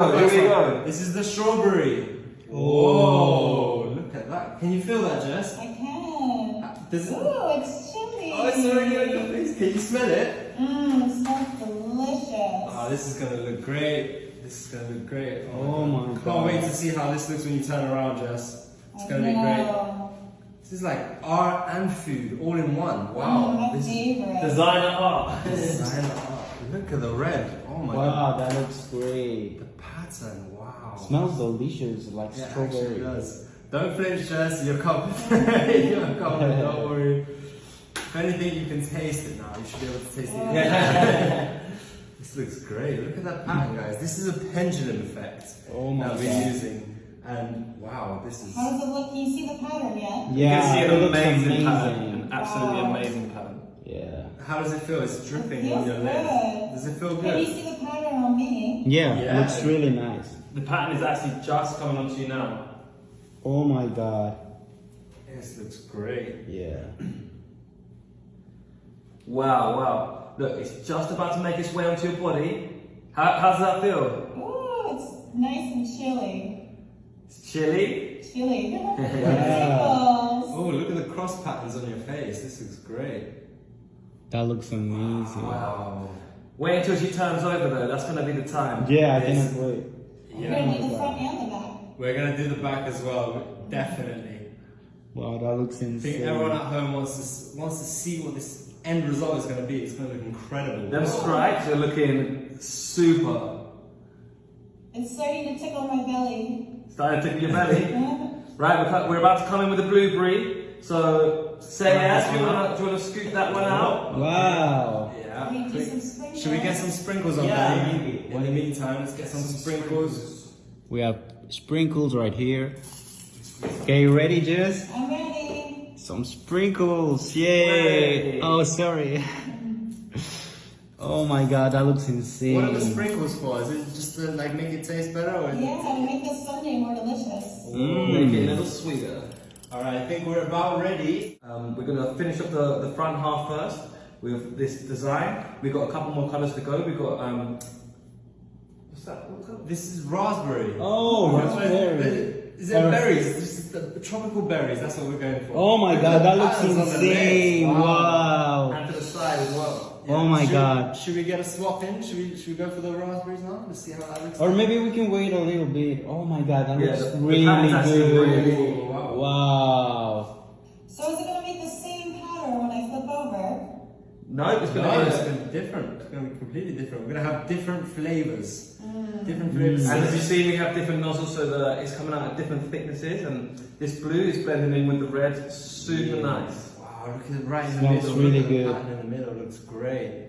Oh, here we go. This is the strawberry. Whoa, look at that. Can you feel that, Jess? I can. Does it? Ooh, it's chilly. Oh, it's already on your face. Can you smell it? Mmm, it smells delicious. Oh, this is gonna look great. This is gonna look great. Oh my Can't wait to see how this looks when you turn around, Jess. It's gonna be great. This is like art and food all in one. Mm, Wow. my This is favorite. Designer art. designer art. Look at the red. Oh my god. Wow, that looks great. The pattern. Wow. Smells delicious, like Yeah, strawberry. it does. Don't flinch, Jess. You're covered. You're covered. Don't worry. If anything, you can taste it now. You should be able to taste it. Yeah. this looks great. Look at that pattern, guys. This is a pendulum effect Oh my that we're God. using. And wow, this is. How does it look? Can you see the pattern yet? Yeah, You can see it an looks amazing, pattern. An absolutely Wow. amazing pattern. Yeah. How does it feel? It's dripping It on your lip. good. Does it feel good? Can you see the pattern on me? Yeah, Yeah. looks really nice. The pattern is actually just coming onto you now. Oh my god. This looks great. Yeah. Wow, wow. Look, it's just about to make its way onto your body. How, how does that feel? Ooh, it's nice and chilly. It's chilly. Chilly. Wow. Tickles. Oh, look at the cross patterns on your face. This looks great. That looks amazing. Wow. Wait until she turns over though, that's gonna be the time. Yeah, I Yes. cannot wait. You're gonna do the front and the back. We're gonna do the back as well, definitely. Wow, that looks insane. I think everyone at home wants to wants to see what this end result is gonna be. It's gonna look incredible. Them stripes are looking super. It's starting to tickle my belly. Starting to tickle your belly. Right, we're, we're about to come in with the blueberry. So, say yes, do you wanna, do you wanna scoop that one out? Wow. Yeah. Can we do some sprinkles? Should we get some sprinkles on Yeah, that? maybe. In the meantime, let's get some sprinkles. We have sprinkles right here. Okay, you ready, Jess? I'm ready. Some sprinkles, yay! Yay. Oh, sorry. oh my god, that looks insane. What are the sprinkles for? Is it just to like make it taste better? Or Yeah, to make this sundae more delicious. Mm. Make it a little sweeter. All right, I think we're about ready. Um, we're gonna finish up the, the front half first with this design. We've got a couple more colours to go. We've got, um, what's that? What? This is raspberry. Oh, raspberry. Is it berries? This is the tropical berries. That's what we're going for. Oh my god, that looks Patterns on the insane! legs. Wow. And to the side as well. Oh my should, God. Should we get a swap in? Should we should we go for the raspberries now? Let's see how that looks. Or maybe we can wait a little bit. Oh my god, that Yeah, looks the- the really pattern's good. really- wow. Wow. So is it gonna make the same pattern when I flip over? No, it's gonna it's be. gonna be different. It's gonna be completely different. We're gonna have different flavors. Mm. Different flavors. And as you see, we have different nozzles so that it's coming out at different thicknesses, and this blue is blending in with the red. Super nice. Wow, look at right in the Smells middle. really look at good. pattern in the middle looks great.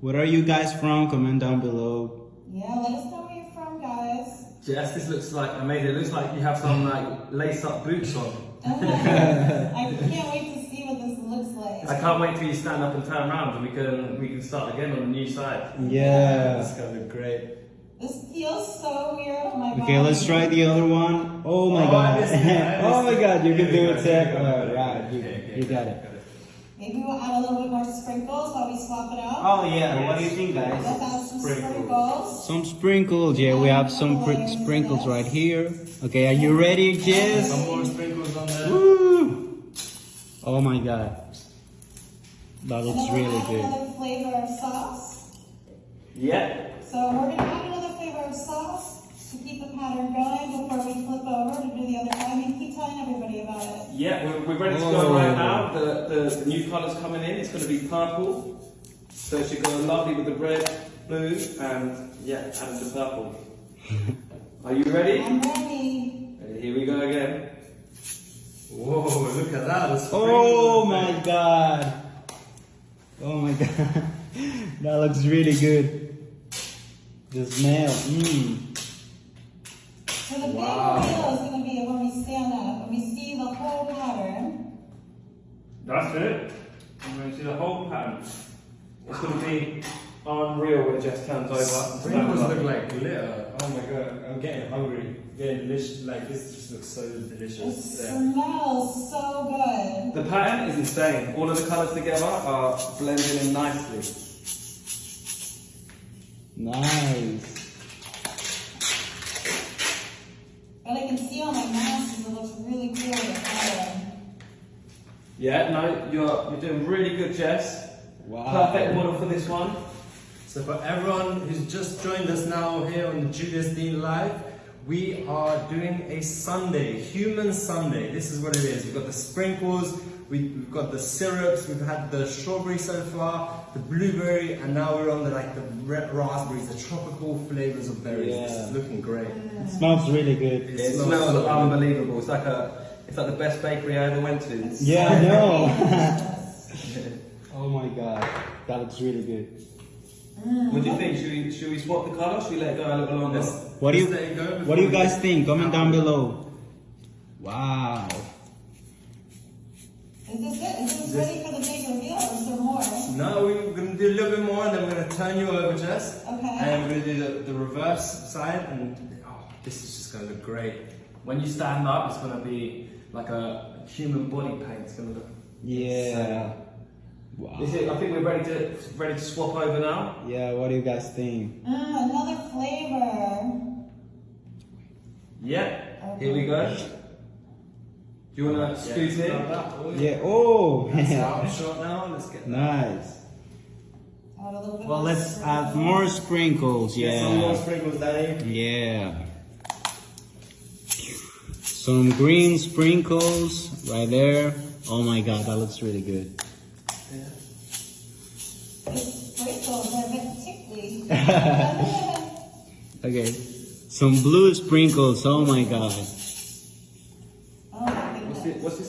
Where are you guys from? Comment down below. Yeah, let us know where you're from, guys. Jess, this looks like amazing. It looks like you have some like lace-up boots on. Oh, I can't wait to see what this looks like. I can't wait till you stand up and turn around, and we can we can start again on the new side. Yeah. It's gonna look great. This feels so weird on my body. Okay, let's try the other one. Oh my Oh, god. missed it, I oh my god, you it. can Here do it, go, Seth. here we go. Alright, you, Okay, okay, you got it. Maybe we'll add a little bit more sprinkles while we swap it out. Oh yeah, what do you think Let's guys? add some Sprinkles. sprinkles. Some sprinkles, yeah, we have some pr- sprinkles right here. Okay, are you ready, Jess? Some more sprinkles on there. Woo! Oh my god. That looks really good. another flavor of sauce. Yeah. So we're gonna add another of sauce to keep the pattern going before we flip over to do the other side. And keep telling everybody about it. Yeah, we're, we're ready to Oh. go right now. The, the, the new colours coming in. It's going to be purple. So it should go lovely with the red, blue, and yeah, and the purple. Are you ready? I'm ready. Here we go again. Whoa, look at that. the Oh my god. Oh my god. that looks really good. The smell. Mmm. So the big Wow. reveal is gonna be when we stand up and we see the whole pattern. That's it. I'm going to see the whole pattern. It's going to be unreal when it just turns over. and stands Sprinkles up. look like glitter. Oh my god, I'm getting hungry. Getting delicious. Like this just looks so It delicious. Yeah. smells so good. The pattern is insane. All of the colours together are blending in nicely. Nice. But I can see all my masses. It looks really cool Yeah, no, you're, you're doing really good, Jess. Wow. Perfect model for this one. So for everyone who's just joined us now here on Julius Dein Live, we are doing a sundae, Human Sundae. This is what it is. We've got the sprinkles, we, we've got the syrups, we've had the strawberry so far, the blueberry, and now we're on the like the red raspberries, the tropical flavors of berries. This Yeah. is looking great. It smells really good. It It smells smells so good. unbelievable. It's like a it's like the best bakery I ever went to. It's- Yeah, I know. oh my god, that looks really good. Mm. What do you think? Should we should we swap the colour? Should we let it go a little longer? Let's- What do you let's let it go What do you guys think? Comment down below. Wow. Is this it? Is this ready for the big reveal or is there more? No, we're gonna do a little bit more, and then we're gonna turn you over, Jess. Okay. And we're gonna do the, the reverse side, and oh, this is just gonna look great. When you stand up, it's gonna be like a human body paint. It's gonna look. Yeah. Wow. Is it, I think we're ready to ready to swap over now. Yeah, what do you guys think? Mmm, another flavor. Yeah. Here we go. Do you want to scoot in? Yeah, oh! That's short now. Let's get nice. Add a little bit Well, let's syrup. add more sprinkles, Get some more yeah. sprinkles, Daddy. Yeah. Some green sprinkles right there. Oh my god, that looks really good. These sprinkles are a bit tickly. Okay. Some blue sprinkles, oh my god.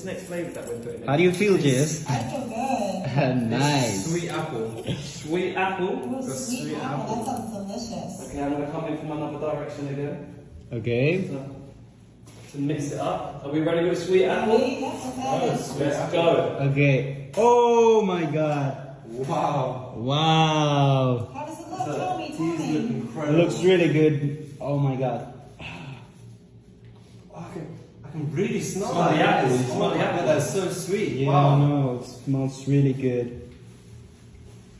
Next flavour that we're putting in? How do you feel, Jess? I feel good. nice. Sweet apple. Sweet apple. Ooh, sweet sweet apple. apple. That sounds delicious. Okay, I'm going to come in from another direction again. Okay. To, to mix it up. Are we ready with sweet apple? Ready? That's okay. Let's go. Okay. Oh my god. Wow. Wow. How does it look? So, Tell me, tell me. It looks really good. Oh my god. I can, really smell, Smell the that. apple, Oh smell the apple. That's so sweet. Yeah, wow. no, it smells really good.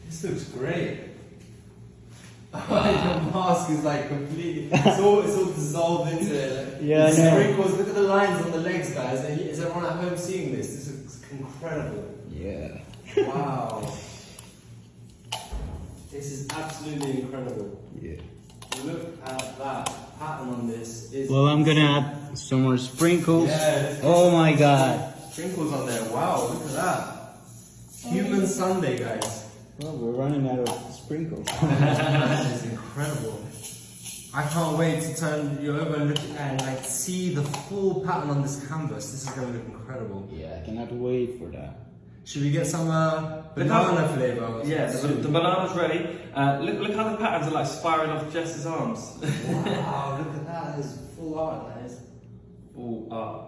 This looks great. Your mask is like completely. It's all, it's all dissolved into it. Like, Yeah, I the know. Sprinkles. Look at the lines on the legs, guys. Is everyone at home seeing this? This is incredible. Yeah. Wow. this is absolutely incredible. Yeah. Look at that pattern on this. Is Well, I'm gonna add some more sprinkles. Yeah, Oh my god. sprinkles on there. Wow, look at that. Human Sundae, guys. Well, we're running out of sprinkles. that is incredible. I can't wait to turn you over and look and like see the full pattern on this canvas. This is gonna look incredible. yeah, I cannot wait for that. Should we get some uh, The banana colour- flavor? Yeah, the, the banana's ready. Uh, look, look how the patterns are like spiraling off Jess's arms. Wow, look at that. That is full art, that is. Ooh, uh,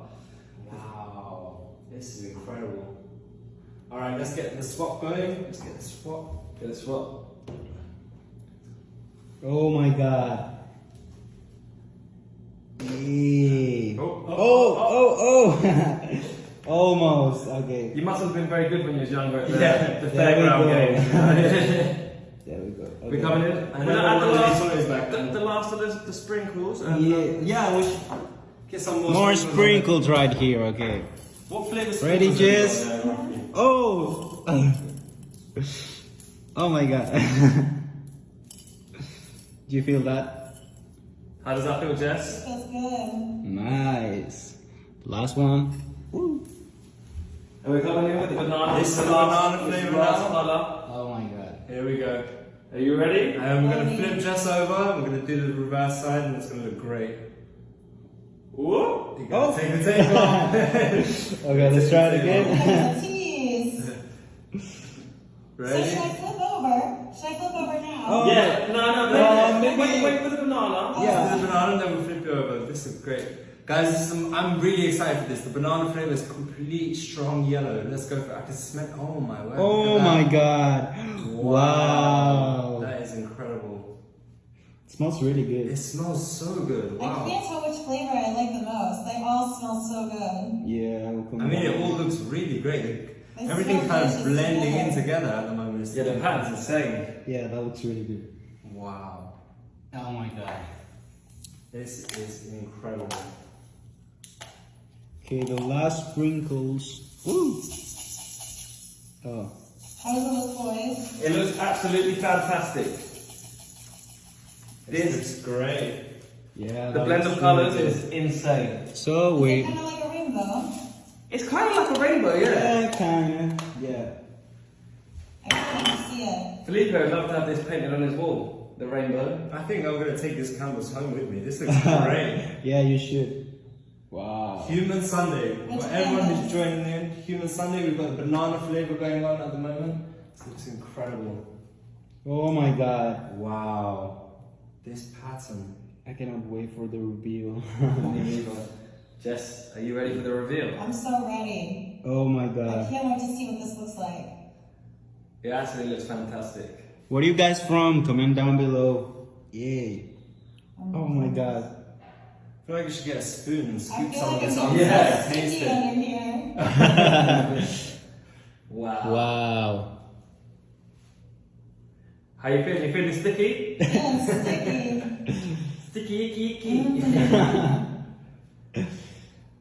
Wow, this is incredible. All right, let's get the swap going. Let's get the swap. guess what? Oh my god. Yeah. Oh, Oh, oh, oh. Almost. Okay. You must have been very good when you was younger at the, Yeah, the fairground game. There we go. Okay. We're coming in. I We're know gonna add the one of these last, the, the last of the, the sprinkles. And Yeah. Yeah, we should get some more. More sprinkles right here. Okay. what flavour Ready, sprinkles have you got Jess? Oh. oh my god. Do you feel that? How does that feel, Jess? Feels good. Nice. Last one. Woo. And we're coming in with the banana. This is the the last, banana this is the flavour last now. colour. Oh my god. Here we go. Are you ready? And we're gonna flip Jess over. We're gonna do the reverse side, and it's gonna look great. Whoop. You gotta Oh. take the tape off. Okay, let's try it again. Tease. So Ready? should I flip over? Should I flip over now? Oh. Yeah, no, no, uh, No, no. maybe- Wait, wait for the banana. Yeah. The banana, then we'll flip you over. This is great. Guys, this is, I'm really excited for this. The banana flavor is complete strong yellow. Let's go for it. I can smell Oh my word. Oh my god. Wow. That is incredible. It smells really good. It smells so good. Wow. I can't tell which flavor I like the most. They all smell so good. Yeah, I will I mean, it all looks really great. They Everything kind of delicious blending in together. together at the moment. It's Yeah, the pattern's insane. Yeah, that looks really good. Wow. Oh my god. This is incredible. Okay, the last sprinkles. Woo. Oh. How does it look, boys? It looks absolutely fantastic. This is great. Yeah. the blend of colours really is insane. So we. Kind of like a rainbow. It's kind of like a rainbow, yeah. Yeah, kinda. Yeah. I can't see it. Felipe would love to have this painted on his wall, the rainbow. I think I'm gonna take this canvas home with me. This looks great. Yeah, you should. Wow. Human Sundae. For everyone flavor? who's joining in, Human Sundae, we've got the banana flavor going on at the moment. This looks incredible. Oh my god. Wow. This pattern. I cannot wait for the reveal. Oh Jess, are you ready for the reveal? I'm so ready. oh my god. I can't wait to see what this looks like. It actually looks fantastic. Where are you guys from? Comment down below. Yay. Oh my god. I feel like we should get a spoon and scoop feel some of this I'm on getting there. so Taste sticky it. under here. Wow. Wow. How you feeling? You feeling sticky? Yeah, sticky. Sticky, icky, icky. Mm.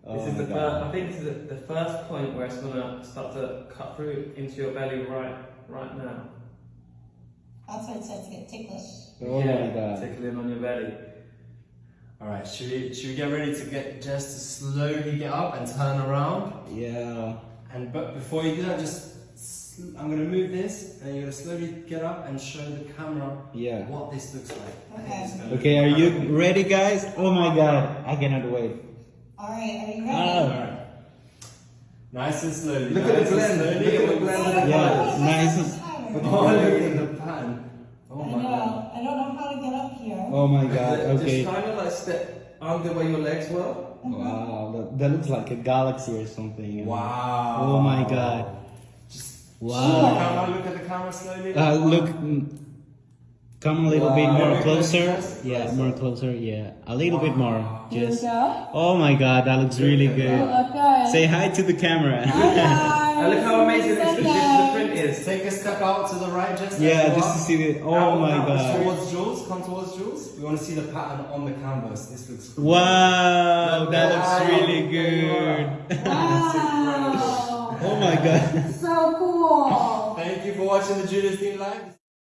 Oh this is oh the first, I think this is the, the first point where it's gonna start to cut through into your belly right, right now. That's why it starts to get ticklish. Oh my god. Tickling on your belly. Alright, should we, should we get ready to get just to slowly get up and turn around? Yeah. And but before you do that, just sl- I'm gonna move this, and you're gonna slowly get up and show the camera Yeah. what this looks like. Okay. Okay, are you ready, guys? Oh my god. I cannot wait. Alright, are you ready? Ah. Alright. Nice and slowly. Look at the and blend. slowly. Look at the blend of the Yeah, colours. nice. Oh, look at the pan. Oh I my god. know. I don't know how to get up here. Oh my god. Okay. Just kind of like step under where your legs were. Wow. That, that looks like a galaxy or something. Wow. Oh my god. Just Wow. Look at the camera, look at the camera slowly. Uh, look, mm, come a little bit more Very closer. Yeah, more closer. Yeah, a little bit more. Just. Oh my God, that looks really Oh, good. look good. Say hi to the camera. Hi guys. And look how amazing this, this, the print is. Take a step out to the right, just yeah, There just to see the. Oh Now- my now God. Towards Jules, come towards Jules. We want to see the pattern on the canvas. This looks great. Wow, that looks really good. Wow. Oh my God. So cool. Thank you for watching the Judas Team Live.